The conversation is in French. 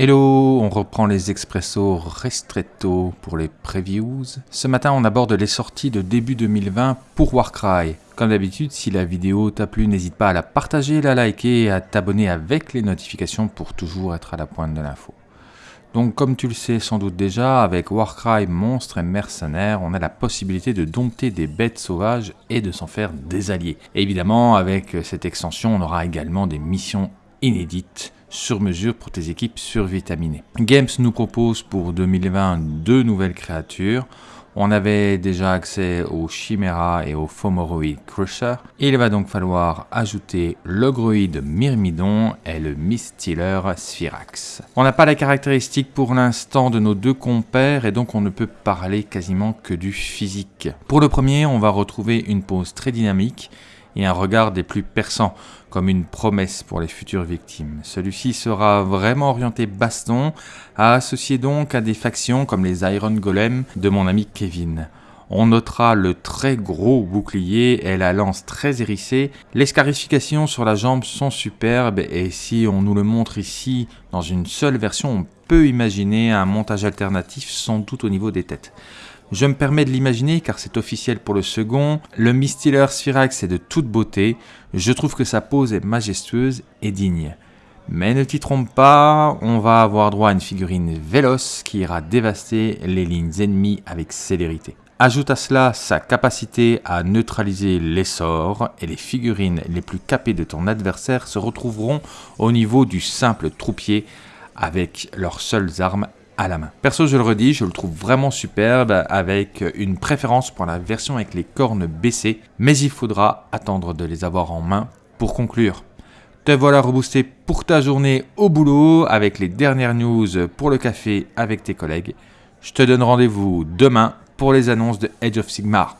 Hello, on reprend les expressos restretto pour les previews. Ce matin, on aborde les sorties de début 2020 pour Warcry. Comme d'habitude, si la vidéo t'a plu, n'hésite pas à la partager, la liker et à t'abonner avec les notifications pour toujours être à la pointe de l'info. Donc comme tu le sais sans doute déjà, avec Warcry Monstre et Mercenaires, on a la possibilité de dompter des bêtes sauvages et de s'en faire des alliés. évidemment, avec cette extension, on aura également des missions inédites sur mesure pour tes équipes survitaminées. Games nous propose pour 2020 deux nouvelles créatures. On avait déjà accès au Chimera et au Fomoroid Crusher. Il va donc falloir ajouter le Groid Myrmidon et le Mistiller Sphyrax. On n'a pas la caractéristique pour l'instant de nos deux compères et donc on ne peut parler quasiment que du physique. Pour le premier, on va retrouver une pose très dynamique et un regard des plus perçants, comme une promesse pour les futures victimes. Celui-ci sera vraiment orienté baston, à associer donc à des factions comme les Iron Golem de mon ami Kevin. On notera le très gros bouclier et la lance très hérissée. Les scarifications sur la jambe sont superbes et si on nous le montre ici dans une seule version, on peut imaginer un montage alternatif sans doute au niveau des têtes. Je me permets de l'imaginer car c'est officiel pour le second. Le Mistiller Sphyrax est de toute beauté. Je trouve que sa pose est majestueuse et digne. Mais ne t'y trompe pas, on va avoir droit à une figurine véloce qui ira dévaster les lignes ennemies avec célérité. Ajoute à cela sa capacité à neutraliser les et les figurines les plus capées de ton adversaire se retrouveront au niveau du simple troupier avec leurs seules armes la main. Perso, je le redis, je le trouve vraiment superbe avec une préférence pour la version avec les cornes baissées, mais il faudra attendre de les avoir en main pour conclure. Te voilà reboosté pour ta journée au boulot avec les dernières news pour le café avec tes collègues. Je te donne rendez-vous demain pour les annonces de Edge of Sigmar.